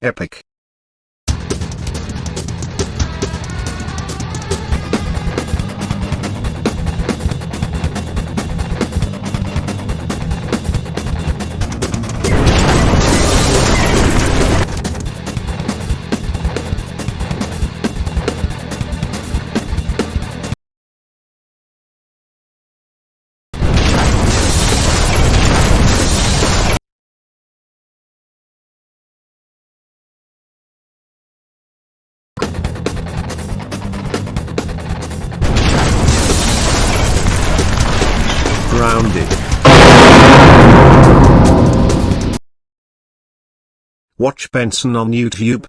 Epic. Grounded. Watch Benson on YouTube.